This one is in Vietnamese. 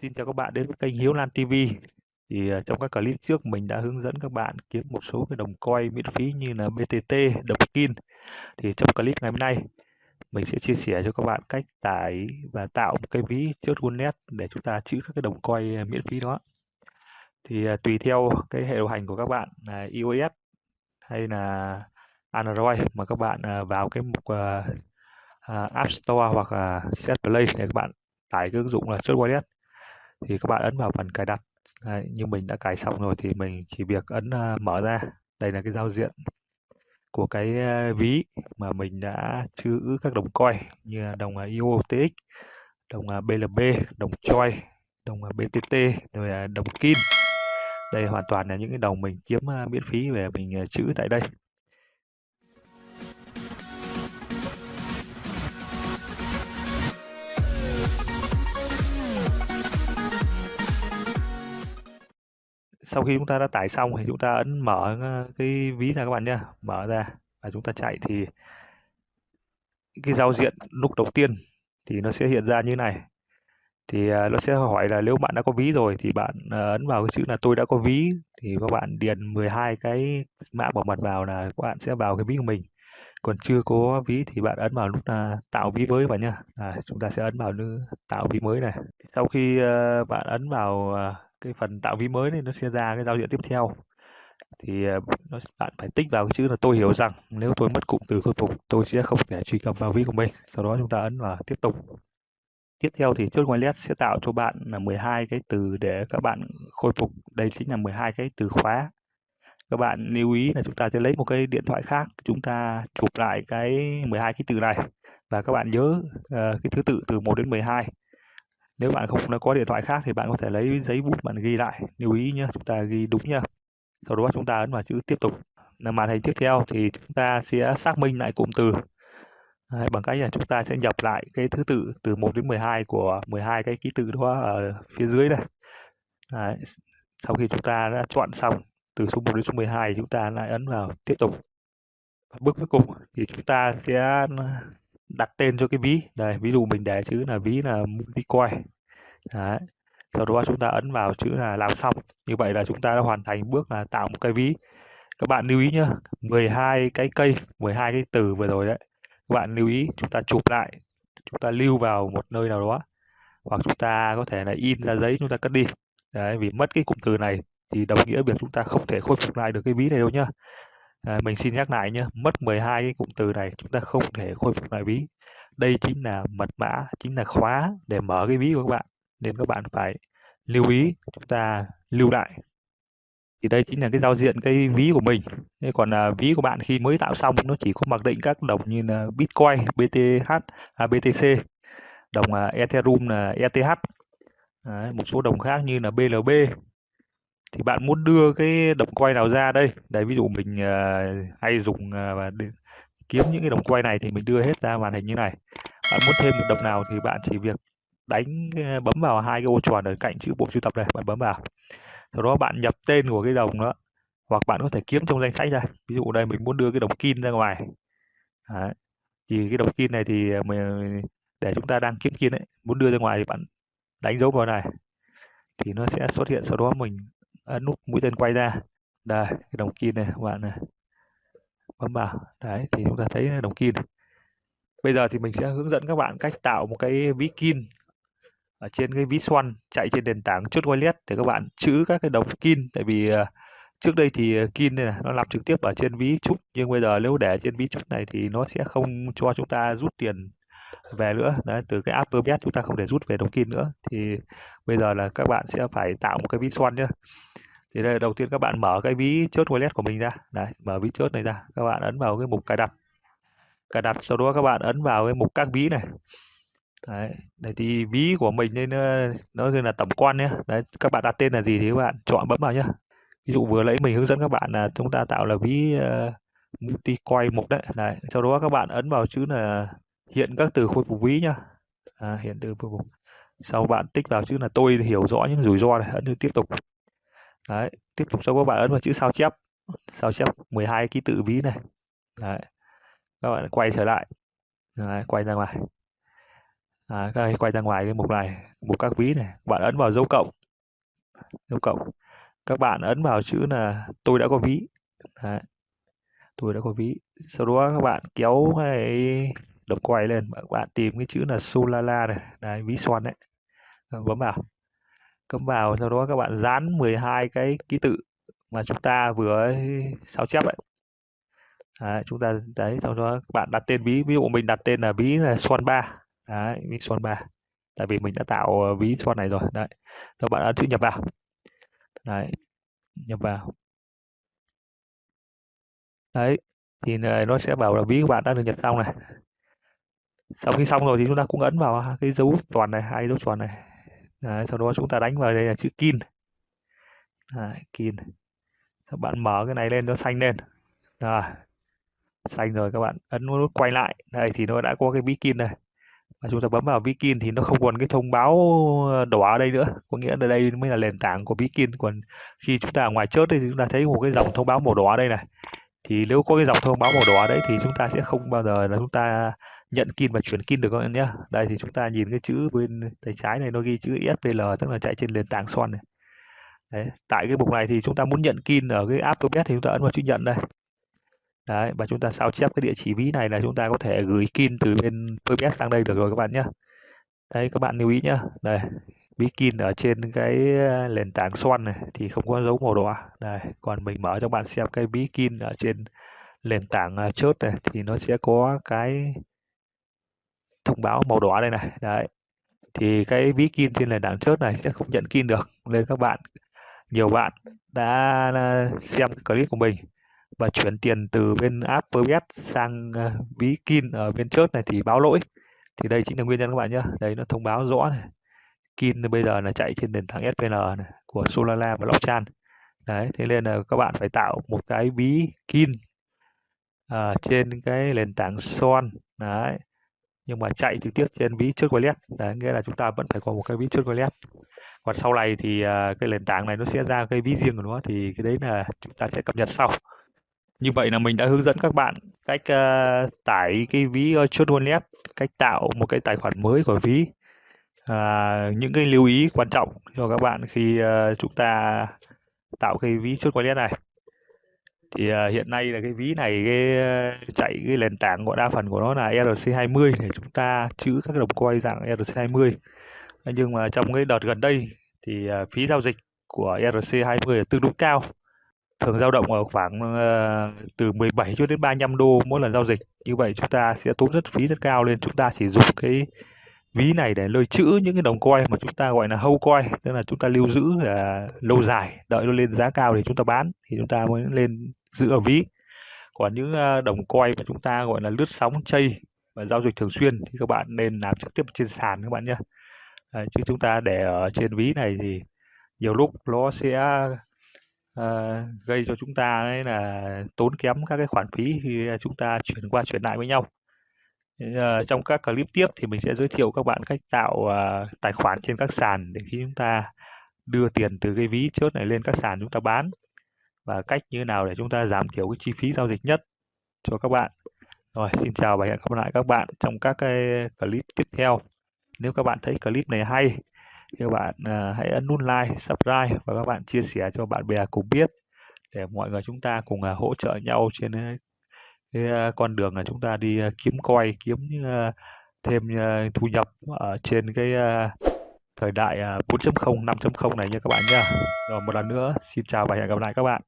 Xin chào các bạn đến với kênh Hiếu Lan TV. Thì à, trong các clip trước mình đã hướng dẫn các bạn kiếm một số cái đồng coin miễn phí như là BTT, đồng Kin. Thì trong clip ngày hôm nay mình sẽ chia sẻ cho các bạn cách tải và tạo một cái ví chốt wallet để chúng ta trữ các cái đồng coin à, miễn phí đó. Thì à, tùy theo cái hệ điều hành của các bạn là iOS hay là Android mà các bạn vào cái mục App Store hoặc là Set Play để các bạn tải cái ứng dụng là chốt wallet thì các bạn ấn vào phần cài đặt Đấy, như mình đã cài xong rồi thì mình chỉ việc ấn uh, mở ra. Đây là cái giao diện của cái uh, ví mà mình đã trữ các đồng coin như đồng uh, IOTX đồng uh, BLB đồng choi đồng uh, BTT rồi đồng kim đây hoàn toàn là những cái đồng mình kiếm uh, miễn phí về mình uh, trữ tại đây. Sau khi chúng ta đã tải xong thì chúng ta ấn mở ờ, cái ví ra các bạn nhé mở ra và chúng ta chạy thì cái giao diện lúc đầu tiên thì nó sẽ hiện ra như này. Thì ờ, nó sẽ hỏi là nếu bạn đã có ví rồi thì bạn ờ, ấn vào cái chữ là tôi đã có ví thì các bạn điền 12 cái mã bảo mật vào là các bạn sẽ vào cái ví của mình. Còn chưa có ví thì bạn ấn vào lúc là tạo ví mới vào nhá. À, chúng ta sẽ ấn vào nút tạo ví mới này. Sau khi bạn ấn vào cái phần tạo ví mới này nó sẽ ra cái giao diện tiếp theo. Thì ờ, nó bạn phải tích vào cái chữ là tôi hiểu rằng nếu tôi mất cụm từ khôi phục tôi sẽ không thể truy cập vào ví của mình. Sau đó chúng ta ấn vào tiếp tục. Tiếp theo thì chốt wallet sẽ tạo cho bạn là 12 cái từ để các bạn khôi phục. Đây chính là 12 cái từ khóa. Các bạn lưu ý là chúng ta sẽ lấy một cái điện thoại khác chúng ta chụp lại cái 12 cái từ này. Và các bạn nhớ uh, cái thứ tự từ 1 đến 12 nếu bạn không có điện thoại khác thì bạn có thể lấy giấy bút bạn ghi lại. Lưu ý nhé chúng ta ghi đúng nhá. Sau đó chúng ta ấn vào chữ tiếp tục. Là màn hình tiếp theo thì chúng ta sẽ xác minh lại cụm từ. Đấy, bằng cách là chúng ta sẽ nhập lại cái thứ tự từ 1 đến 12 của 12 cái ký tự đó ở phía dưới này Đấy. sau khi chúng ta đã chọn xong từ số 1 đến số 12 chúng ta lại ấn vào tiếp tục. Bước cuối cùng thì chúng ta sẽ đặt tên cho cái ví. Đây ví dụ mình để chữ là ví là multicoin Đấy. sau đó chúng ta ấn vào chữ là làm xong như vậy là chúng ta đã hoàn thành bước là tạo một cái ví các bạn lưu ý nhá, 12 cái cây 12 cái từ vừa rồi đấy các bạn lưu ý chúng ta chụp lại chúng ta lưu vào một nơi nào đó hoặc chúng ta có thể là in ra giấy chúng ta cất đi đấy vì mất cái cụm từ này thì đồng nghĩa việc chúng ta không thể khôi phục lại được cái ví này đâu nhá À, mình xin nhắc lại nhé, mất 12 cái cụm từ này chúng ta không thể khôi phục lại ví. Đây chính là mật mã, chính là khóa để mở cái ví của các bạn. Nên các bạn phải lưu ý chúng ta lưu lại. Thì đây chính là cái giao diện cái ví của mình. Thế còn à, ví của bạn khi mới tạo xong nó chỉ có mặc định các đồng như là Bitcoin, BTH, à, BTC, đồng à, Ethereum là ETH, Đấy, một số đồng khác như là BLB, thì bạn muốn đưa cái đồng quay nào ra đây đấy ví dụ mình uh, hay dùng uh, và kiếm những cái đồng quay này thì mình đưa hết ra màn hình như này bạn muốn thêm một đồng nào thì bạn chỉ việc đánh ờ, bấm vào hai cái ô tròn ở cạnh chữ bộ sưu tập này, bạn bấm vào. Sau đó bạn nhập tên của cái đồng đó, hoặc bạn có thể kiếm trong danh sách ra. Ví dụ đây, mình muốn đưa cái đồng kim ra ngoài. Đấy. thì cái đồng kim này thì ờ, mình, để chúng ta đang kiếm kim ấy, muốn đưa ra ngoài thì bạn đánh dấu vào này. Thì nó sẽ xuất hiện, sau đó mình ấn nút mũi tên quay ra. Đây, cái đồng kim này, bạn này bấm vào. Đấy, thì chúng ta thấy đồng kim bây giờ thì mình sẽ hướng dẫn các bạn cách tạo một cái ví kim ở trên cái ví xoăn chạy trên nền tảng chốt wallet để các bạn chữ các cái đồng kim tại vì uh, trước đây thì ờ, kim này nó làm trực tiếp ở trên ví trúc nhưng bây giờ nếu để trên ví trúc này thì nó sẽ không cho chúng ta rút tiền về nữa. Đấy từ cái app bet chúng ta không thể rút về đồng kim nữa. Thì bây giờ là các bạn sẽ phải tạo một cái ví xoăn nhé thì đây đầu tiên các bạn mở cái ví chốt wallet của mình ra. Đấy mở ví chốt này ra. Các bạn ấn vào cái mục cài đặt. Cài đặt sau đó các bạn ấn vào cái mục các ví này đấy đây thì ví của mình nên nó là tổng quan nhé đấy các bạn đặt tên là gì thì các bạn chọn bấm vào nhé ví dụ vừa nãy mình hướng dẫn các bạn là chúng ta tạo là ví uh, multi coin mục đấy. Đấy sau đó các bạn ấn vào chữ là hiện các từ khôi phục ví nhá. À, hiện từ khôi phục. Sau bạn tích vào chữ là tôi hiểu rõ những rủi ro này ấn tiếp tục. Đấy tiếp tục sau các bạn ấn vào chữ sao chép. Sao chép 12 ký tự ví này. Đấy các bạn quay trở lại. Đấy, quay ra ngoài à, các quay ra ngoài cái mục này mục các ví này. Bạn ấn vào dấu cộng. Dấu cộng. Các bạn ấn vào chữ là tôi đã có ví Đấy. tôi đã có ví sau đó các bạn kéo cái đập quay lên các bạn tìm cái chữ là Solala này. Đấy ví xoăn đấy. Bấm vào. Cấm vào sau đó các bạn dán 12 cái ký tự mà chúng ta vừa sao chép ấy. Đấy, chúng ta đấy sau đó các bạn đặt tên ví. Ví dụ mình đặt tên là ví là xoăn ba đấy ví xoăn ba. Tại vì mình đã tạo ờ, ví xoăn này rồi. Đấy các bạn đã chữ nhập vào. Đấy nhập vào. Đấy thì ờ, nó sẽ bảo là ví của bạn đã được nhập xong này. Sau khi xong rồi thì chúng ta cũng ấn vào cái dấu tròn này hai dấu tròn này. Đấy, sau đó chúng ta đánh vào đây là chữ kin. Đấy, kin. Các bạn mở cái này lên nó xanh lên. Rồi xanh rồi các bạn ấn nút quay lại. Đây thì nó đã có cái ví kin này và chúng ta bấm vào Vikin thì nó không còn cái thông báo ờ, đỏ ở đây nữa. Có nghĩa là đây mới là nền tảng của Vikin. Còn khi chúng ta ở ngoài chớt thì chúng ta thấy một cái dòng thông báo màu đỏ ở đây này. Thì nếu có cái dòng thông báo màu đỏ đấy thì chúng ta sẽ không bao giờ là chúng ta nhận kin và chuyển kin được các bạn nhé. Đây thì chúng ta nhìn cái chữ bên tay trái này, nó ghi chữ SPL tức là chạy trên nền tảng son này. Đấy, tại cái mục này thì chúng ta muốn nhận kin ở cái app thì chúng ta ấn vào chữ nhận đây đấy, và chúng ta sao chép cái địa chỉ ví này là chúng ta có thể gửi kin từ bên PBS sang đây được rồi các bạn nhé đấy, các bạn lưu ý nhé đây, ví kin ở trên cái ờ, nền tảng xoăn này thì không có dấu màu đỏ. Đây, còn mình mở cho bạn xem cái ví kin ở trên nền tảng ờ, chốt này thì nó sẽ có cái thông báo màu đỏ đây này. Đấy, thì cái ví kin trên nền tảng chốt này sẽ không nhận kin được. Nên các bạn, nhiều bạn đã ờ, xem cái clip của mình và chuyển tiền từ bên app Verbet sang ờ, ví Kin ở bên trước này thì báo lỗi. Thì đây chính là nguyên nhân các bạn nhé đấy nó thông báo rõ này. Kin bây giờ là chạy trên nền tảng SVN này, của Solana và Blockchain. Đấy thế nên là các bạn phải tạo một cái ví Kin à, trên cái nền tảng Son đấy nhưng mà chạy trực tiếp trên ví trước wallet đấy nghĩa là chúng ta vẫn phải có một cái ví trước wallet còn sau này thì ờ, cái nền tảng này nó sẽ ra cái ví riêng của nó thì cái đấy là chúng ta sẽ cập nhật sau như vậy là mình đã hướng dẫn các bạn cách uh, tải cái ví uh, chốt wallet, cách tạo một cái tài khoản mới của ví. À, những cái lưu ý quan trọng cho các bạn khi uh, chúng ta tạo cái ví chốt wallet này. Thì uh, hiện nay là cái ví này cái uh, chạy cái nền tảng của đa phần của nó là ERC20 để chúng ta chữ các đồng coin dạng ERC20. Nhưng mà trong cái đợt gần đây thì uh, phí giao dịch của ERC20 là tương đối cao thường dao động ở khoảng uh, từ 17 cho đến 35 đô mỗi lần giao dịch. Như vậy chúng ta sẽ tốn rất phí rất cao nên chúng ta chỉ dùng cái ví này để lưu trữ những cái đồng coin mà chúng ta gọi là hâu coin tức là chúng ta lưu giữ uh, lâu dài đợi nó lên giá cao thì chúng ta bán thì chúng ta mới lên giữ ở ví. Còn những uh, đồng coin mà chúng ta gọi là lướt sóng chay và giao dịch thường xuyên thì các bạn nên làm trực tiếp trên sàn các bạn nhé à, chứ chúng ta để ở trên ví này thì nhiều lúc nó sẽ Ờ, gây cho chúng ta ấy là tốn kém các cái khoản phí khi à, chúng ta chuyển qua chuyển lại với nhau. Ờ, trong các clip tiếp thì mình sẽ giới thiệu các bạn cách tạo à, tài khoản trên các sàn để khi chúng ta đưa tiền từ cái ví chốt này lên các sàn chúng ta bán và cách như thế nào để chúng ta giảm thiểu cái chi phí giao dịch nhất cho các bạn. Rồi, xin chào và hẹn gặp lại các bạn trong các cái clip tiếp theo. Nếu các bạn thấy clip này hay các bạn uh, hãy ấn nút like, subscribe và các bạn chia sẻ cho bạn bè cùng biết để mọi người chúng ta cùng uh, hỗ trợ nhau trên à, cái uh, con đường là chúng ta đi kiếm coi, kiếm thêm thu nhập ở trên cái thời đại 4.0, 5.0 này nha các bạn nhé. Rồi một lần nữa, xin chào và hẹn gặp lại các bạn.